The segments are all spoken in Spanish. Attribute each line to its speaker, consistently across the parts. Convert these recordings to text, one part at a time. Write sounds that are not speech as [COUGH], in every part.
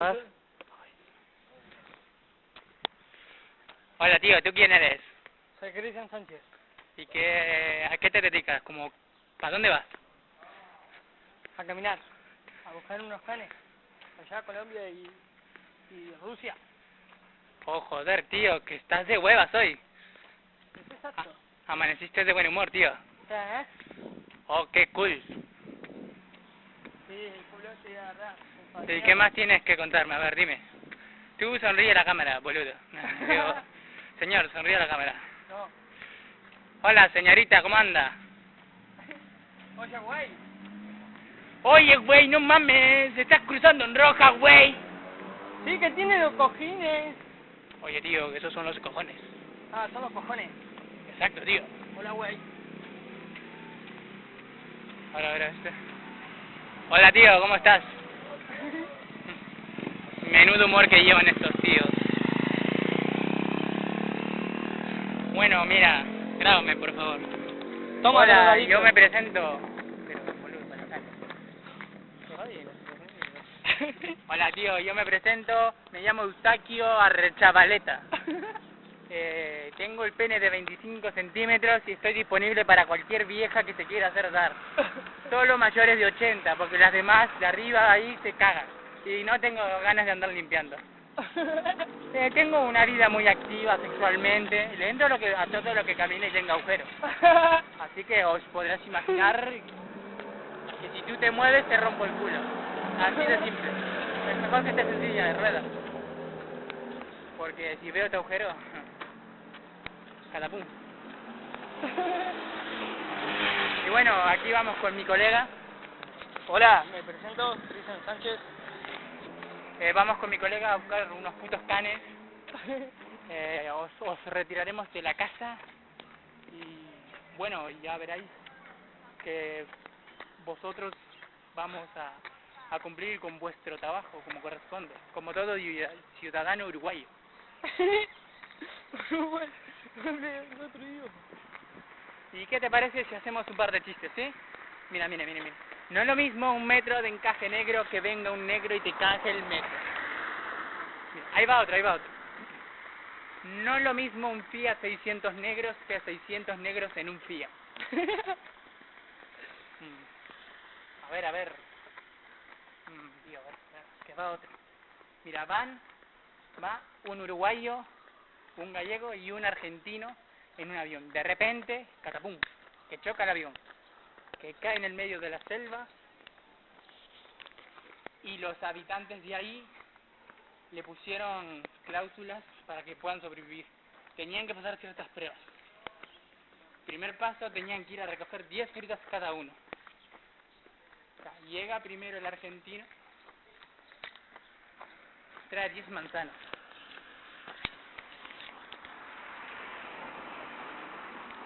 Speaker 1: ¿Ah? Hola tío, ¿tú quién eres?
Speaker 2: Soy Cristian Sánchez.
Speaker 1: ¿Y qué, a qué te dedicas? Como, ¿Para dónde vas?
Speaker 2: A caminar. A buscar unos canes. Allá Colombia y, y Rusia.
Speaker 1: Oh, joder, tío, que estás de huevas hoy.
Speaker 2: ¿Es exacto?
Speaker 1: Amaneciste de buen humor, tío.
Speaker 2: ¿eh?
Speaker 1: Oh, qué cool.
Speaker 2: Sí, el culo se iba a agarrar.
Speaker 1: ¿Y qué más tienes que contarme? A ver, dime. Tú sonríe a la cámara, boludo. Digo, [LAUGHS] señor, sonríe a la cámara.
Speaker 2: No.
Speaker 1: Hola, señorita, ¿cómo anda?
Speaker 2: Oye, güey.
Speaker 1: Oye, güey, no mames, estás cruzando en roja, güey.
Speaker 2: Sí, que tiene los cojines.
Speaker 1: Oye, tío, que esos son los cojones.
Speaker 2: Ah, son los cojones.
Speaker 1: Exacto, tío.
Speaker 2: Hola, güey.
Speaker 1: Ahora, ahora, este. Hola, tío, ¿cómo estás? Menudo humor que llevan estos tíos. Bueno, mira, grábame, por favor.
Speaker 2: Toma,
Speaker 1: Hola, yo me presento. Pero, boludo. [LAUGHS] Hola, tío, yo me presento. Me llamo Eustaquio Arrechavaleta. [LAUGHS] Eh, tengo el pene de 25 centímetros y estoy disponible para cualquier vieja que se quiera hacer dar. [LAUGHS] Solo mayores de 80, porque las demás de arriba ahí se cagan. Y no tengo ganas de andar limpiando. [LAUGHS] Eh, tengo una vida muy activa sexualmente. Le entro a, lo que, a todo lo que camine y tenga agujeros. [LAUGHS] Así que os podrás imaginar que si tú te mueves te rompo el culo. Así de simple. Es mejor que estés en silla de ruedas. Porque si veo tu agujero, [LAUGHS] catapum. Y bueno, aquí vamos con mi colega.
Speaker 2: Hola, me presento, Cristian Sánchez.
Speaker 1: Eh, vamos con mi colega a buscar unos putos canes. [LAUGHS] Eh, os, os retiraremos de la casa y bueno, ya veréis que vosotros vamos a, a cumplir con vuestro trabajo como corresponde, como todo ciu- ciudadano uruguayo. [LAUGHS] ¿Y qué te parece si hacemos un par de chistes, sí? Mira, mira, mira, mira. No es lo mismo un metro de encaje negro que venga un negro y te caje el metro. Ahí va otro, ahí va otro. No es lo mismo un Fiat 600 negros que 600 negros en un Fiat. [LAUGHS] Mm. A ver, a ver. Mm, a ver, a ver, que va otro. Mira, van, va un uruguayo, un gallego y un argentino en un avión. De repente, catapum, que choca el avión, que cae en el medio de la selva y los habitantes de ahí le pusieron cláusulas para que puedan sobrevivir. Tenían que pasar ciertas pruebas. Primer paso, tenían que ir a recoger 10 frutas cada uno. Llega primero el argentino, trae 10 manzanas.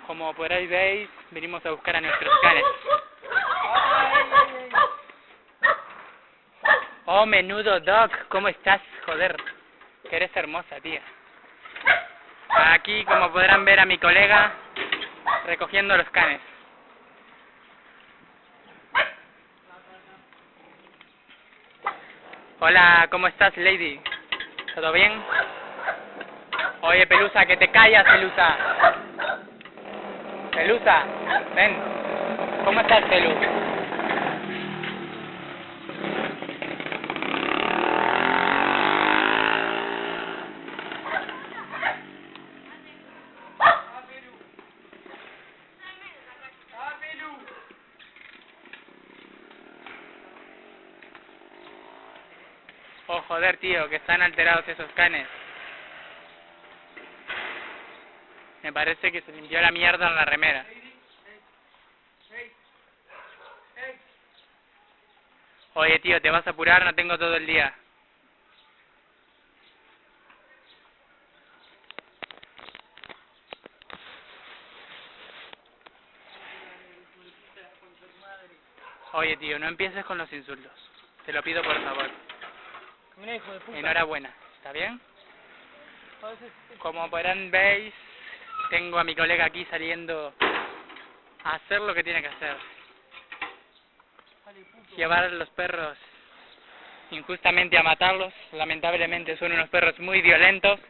Speaker 1: Como por ahí veis, venimos a buscar a nuestros canes. Oh, menudo Doc, ¿cómo estás? Joder, que eres hermosa, tía. Aquí, como podrán ver a mi colega, recogiendo los canes. Hola, ¿cómo estás, lady? ¿Todo bien? Oye, Pelusa, que te callas, Pelusa. Pelusa, ven. ¿Cómo estás, Pelu? Oh, joder, tío, que están alterados esos canes. Me parece que se limpió la mierda en la remera. Oye, tío, ¿te vas a apurar? No tengo todo el día. Oye, tío, no empieces con los insultos. Te lo pido por favor.
Speaker 2: Mira, hijo de puta.
Speaker 1: Enhorabuena. ¿Está bien? Como podrán veis, tengo a mi colega aquí saliendo a hacer lo que tiene que hacer. Llevar a los perros injustamente a matarlos. Lamentablemente son unos perros muy violentos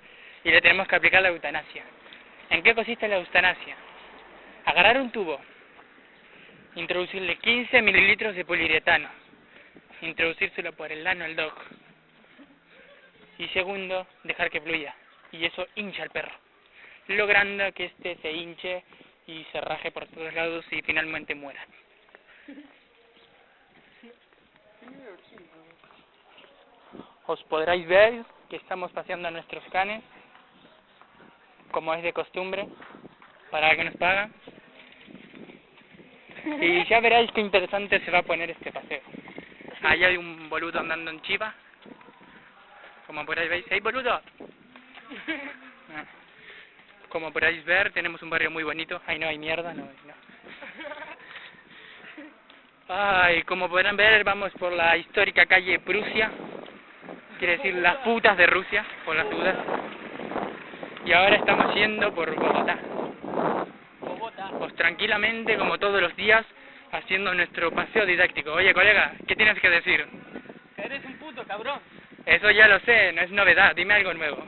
Speaker 1: y le tenemos que aplicar la eutanasia. ¿En qué consiste la eutanasia? Agarrar un tubo, introducirle 15 mililitros de poliuretano, introducírselo por el lano al dog. Y segundo, dejar que fluya. Y eso hincha al perro, logrando que éste se hinche y se raje por todos lados y finalmente muera. Os podréis ver que estamos paseando a nuestros canes, como es de costumbre, para que nos pagan. Y ya veréis qué interesante se va a poner este paseo. Ahí hay un boludo andando en chiva. Como podéis ver, ¿hay boludo? Como podéis ver, tenemos un barrio muy bonito. Ahí no hay mierda, no, no. Ay, como podrán ver, vamos por la histórica calle Prusia. Quiere decir las putas de Rusia, por las dudas. Y ahora estamos yendo por Bogotá.
Speaker 2: Bogotá.
Speaker 1: Pues tranquilamente, como todos los días, haciendo nuestro paseo didáctico. Oye, colega, ¿qué tienes que decir?
Speaker 2: Eres un puto cabrón.
Speaker 1: Eso ya lo sé, no es novedad. Dime algo nuevo.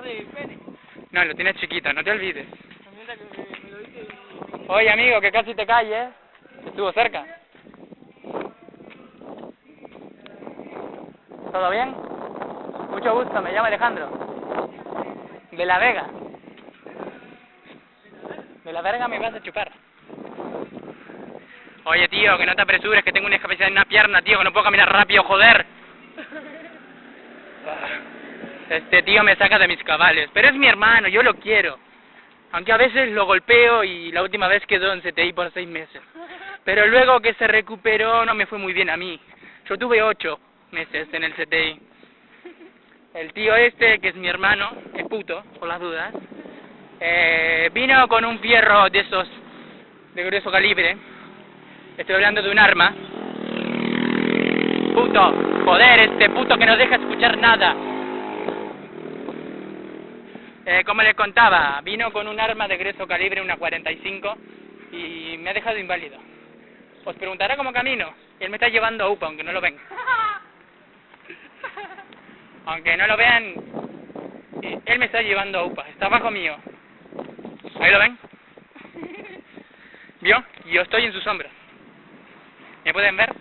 Speaker 2: No pene.
Speaker 1: Lo tienes chiquito, no te olvides. Oye, amigo, que casi te calles. Estuvo cerca. ¿Todo bien? Mucho gusto, me llamo Alejandro. De La Vega. De La Verga me vas a chupar. Oye, tío, que no te apresures, que tengo una discapacidad en una pierna, tío, que no puedo caminar rápido, joder. Este tío me saca de mis cabales, pero es mi hermano, yo lo quiero. Aunque a veces lo golpeo y la última vez quedó en CTI por seis meses. Pero luego que se recuperó no me fue muy bien a mí. Yo tuve ocho meses en el CTI. El tío este, que es mi hermano, es puto, por las dudas, eh, vino con un fierro de esos de grueso calibre. Estoy hablando de un arma. Puto, joder, este puto que no deja escuchar nada. Eh, como les contaba, vino con un arma de grueso calibre, una 45, y me ha dejado inválido. Os preguntará cómo camino. Él me está llevando a UPA, aunque no lo ven. Aunque no lo vean, eh, él me está llevando a UPA. Está abajo mío. ¿Ahí lo ven? ¿Vio? Yo estoy en sus hombros. ¿Me pueden ver?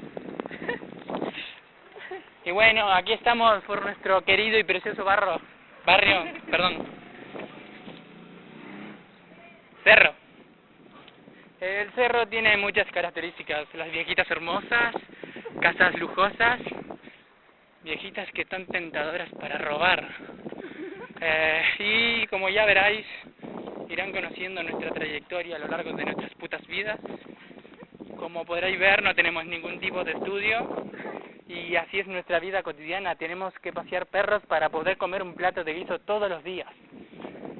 Speaker 1: Y bueno, aquí estamos por nuestro querido y precioso barro, barrio, perdón, cerro. El cerro tiene muchas características, las viejitas hermosas, casas lujosas, viejitas que están tentadoras para robar. Eh, y como ya veráis, irán conociendo nuestra trayectoria a lo largo de nuestras putas vidas. Como podréis ver, no tenemos ningún tipo de estudio y así es nuestra vida cotidiana. Tenemos que pasear perros para poder comer un plato de guiso todos los días.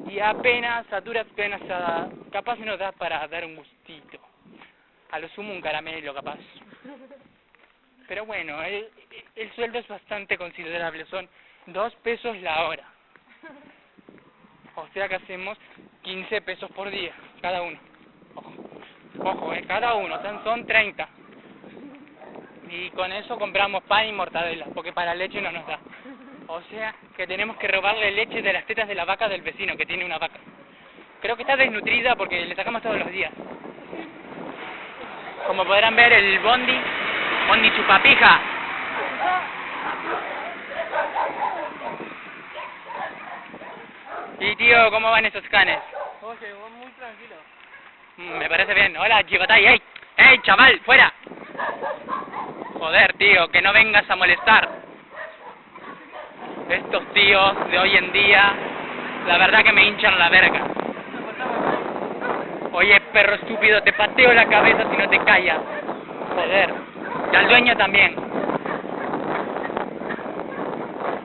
Speaker 1: Y apenas, a duras penas, a- capaz nos da para dar un gustito. A lo sumo un caramelo, capaz. Pero bueno, el, el sueldo es bastante considerable, son dos pesos la hora. O sea que hacemos 15 pesos por día, cada uno. Ojo, Ojo eh, cada uno, son, son 30. Y con eso compramos pan y mortadela, porque para leche no nos da. O sea que tenemos que robarle leche de las tetas de la vaca del vecino, que tiene una vaca. Creo que está desnutrida porque le sacamos todos los días. Como podrán ver, el bondi, bondi chupapija. Y tío, ¿cómo van esos canes?
Speaker 2: Oye, vos muy tranquilo.
Speaker 1: Mm, Me parece bien. Hola, Chivatay. ¡Ey! ¡Ey, chaval! ¡Fuera! Joder, tío, que no vengas a molestar. Estos tíos de hoy en día, la verdad que me hinchan la verga. Oye, perro estúpido, te pateo la cabeza si no te callas. Joder. Y al dueño también.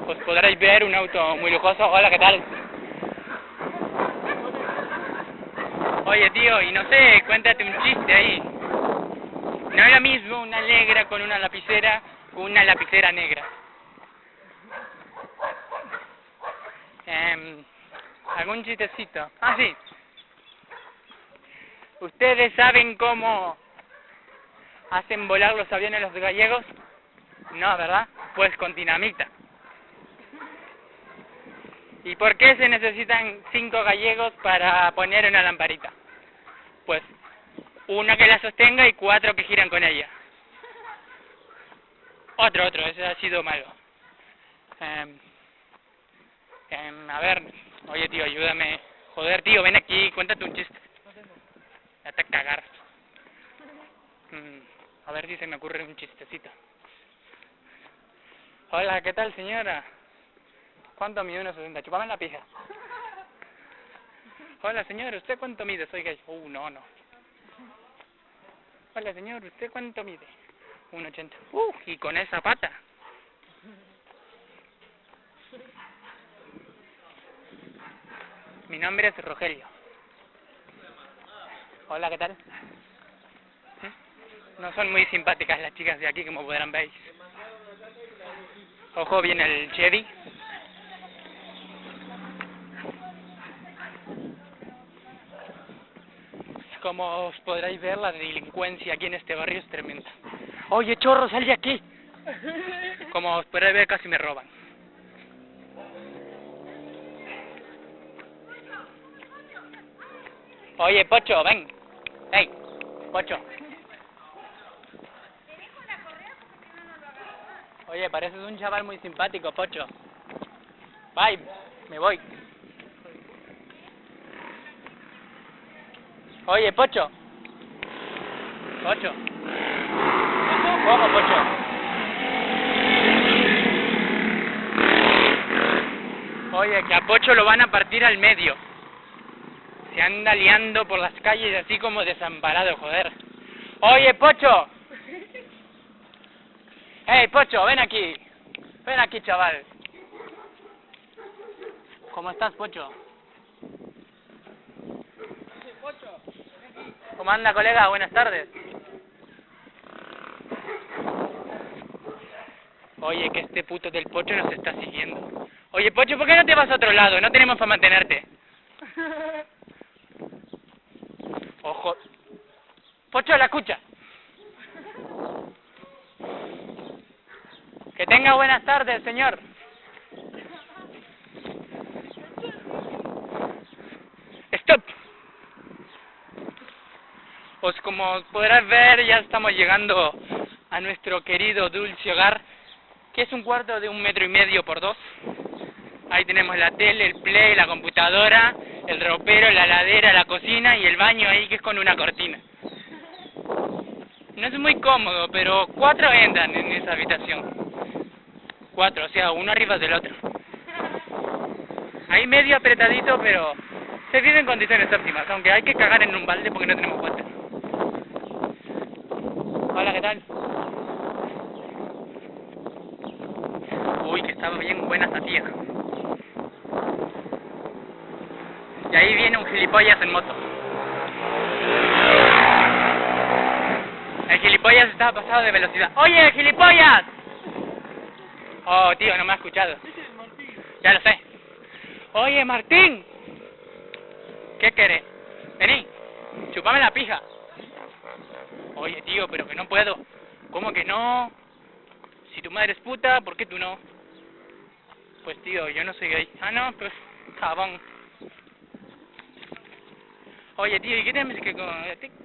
Speaker 1: Pues podréis ver un auto muy lujoso. Hola, ¿qué tal? Oye, tío, y no sé, cuéntate un chiste ahí. No es lo mismo una negra con una lapicera que una lapicera negra. Em, ¿Algún chistecito? Ah, sí. ¿Ustedes saben cómo hacen volar los aviones los gallegos? No, ¿verdad? Pues con dinamita. ¿Y por qué se necesitan cinco gallegos para poner una lamparita? Pues uno que la sostenga y cuatro que giran con ella. Otro, otro, ese ha sido malo. Em, a ver, oye tío, ayúdame. Joder tío, ven aquí, cuéntate un chiste.
Speaker 2: No tengo.
Speaker 1: Date a cagar. Mm, a ver si se me ocurre un chistecito. Hola, ¿qué tal señora? ¿Cuánto mide 1,60? Chupame la pija. Hola señor, ¿usted cuánto mide? Soy gay. Uh, no, no. Hola señor, ¿usted cuánto mide? 1,80. Uh, y con esa pata. Mi nombre es Rogelio. Hola, ¿qué tal? ¿Eh? No son muy simpáticas las chicas de aquí, como podrán ver. Ojo, viene el Chevy. Como os podréis ver, la delincuencia aquí en este barrio es tremenda. Oye, chorro, sal de aquí. Como os podréis ver, casi me roban. Oye, Pocho, ven. Hey, Pocho. Oye, pareces un chaval muy simpático, Pocho. Bye, me voy. Oye, Pocho. Pocho. Ojo, Pocho. Oye, que a Pocho lo van a partir al medio. Se anda liando por las calles así como desamparado, joder. Oye, Pocho. [LAUGHS] Hey, Pocho, ven aquí. Ven aquí, chaval. ¿Cómo estás, Pocho?
Speaker 2: Pocho.
Speaker 1: ¿Cómo anda, colega? Buenas tardes. Oye, que este puto del Pocho nos está siguiendo. Oye, Pocho, ¿por qué no te vas a otro lado? No tenemos para mantenerte. [LAUGHS] Ojo. Pocho, la escucha. Que tenga buenas tardes, señor. Stop. Pues como podrás ver, ya estamos llegando a nuestro querido dulce hogar, que es un cuarto de un metro y medio por dos. Ahí tenemos la tele, el play, la computadora, el ropero, la ladera, la cocina y el baño ahí que es con una cortina. No es muy cómodo, pero cuatro entran en esa habitación. Cuatro, o sea, uno arriba del otro. Ahí medio apretadito, pero se vive en condiciones óptimas, aunque hay que cagar en un balde porque no tenemos water. Hola, ¿qué tal? Uy, que estaba bien buena esa tía. Y ahí viene un gilipollas en moto. El gilipollas estaba pasado de velocidad. ¡Oye, gilipollas! Oh, tío, no me ha escuchado. Ya lo sé. Oye, Martín. ¿Qué querés? Vení, chupame la pija. Oye, tío, pero que no puedo. ¿Cómo que no? Si tu madre es puta, ¿por qué tú no? Pues tío, yo no soy gay. Ah, no, pues jabón. Oye, tío, ¿y qué tienes que,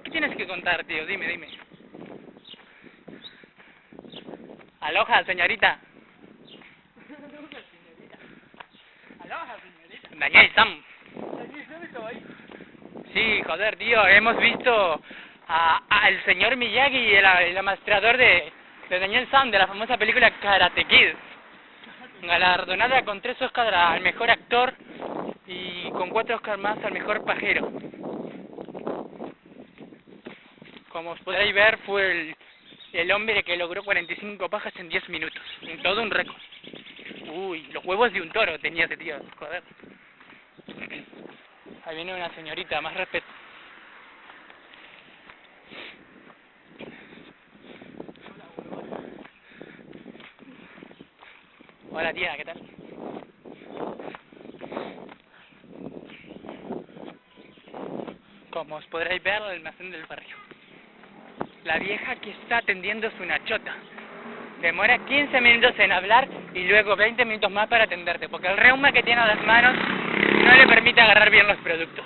Speaker 1: qué tienes que contar, tío? Dime, dime. Aloha, señorita.
Speaker 2: Aloha, señorita.
Speaker 1: Daniel Sam.
Speaker 2: Se me estaba ahí.
Speaker 1: Sí, joder, tío, hemos visto a- al señor Miyagi, el, el amastrador de, de Daniel Sam, de la famosa película Karate Kid. Galardonada con tres Oscars al mejor actor y con cuatro Oscars más al mejor pajero. Como os podréis ver, fue el, el hombre que logró 45 pajas en 10 minutos. En todo un récord. Uy, los huevos de un toro tenía ese tío, joder. Ahí viene una señorita, más respeto. Hola tía, ¿qué tal? Como os podréis ver, el almacén del barrio. La vieja que está atendiendo su nachota. Demora 15 minutos en hablar y luego 20 minutos más para atenderte, porque el reuma que tiene a las manos no le permite agarrar bien los productos.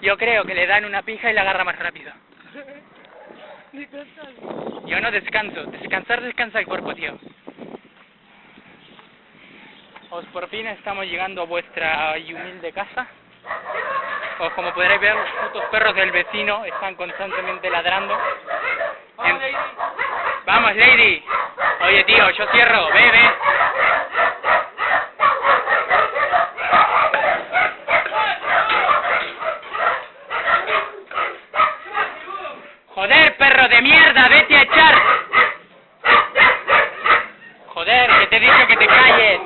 Speaker 1: Yo creo que le dan una pija y la agarra más rápido. Yo no descanso, descansar descansa el cuerpo, tío. Os por fin estamos llegando a vuestra humilde casa. Como podréis ver, los putos perros del vecino están constantemente ladrando.
Speaker 2: Vamos,
Speaker 1: En-
Speaker 2: Lady.
Speaker 1: Vamos, Lady. Oye, tío, yo cierro. Ve, ve. Joder, perro de mierda, vete a echar. Joder, que te he dicho que te calles.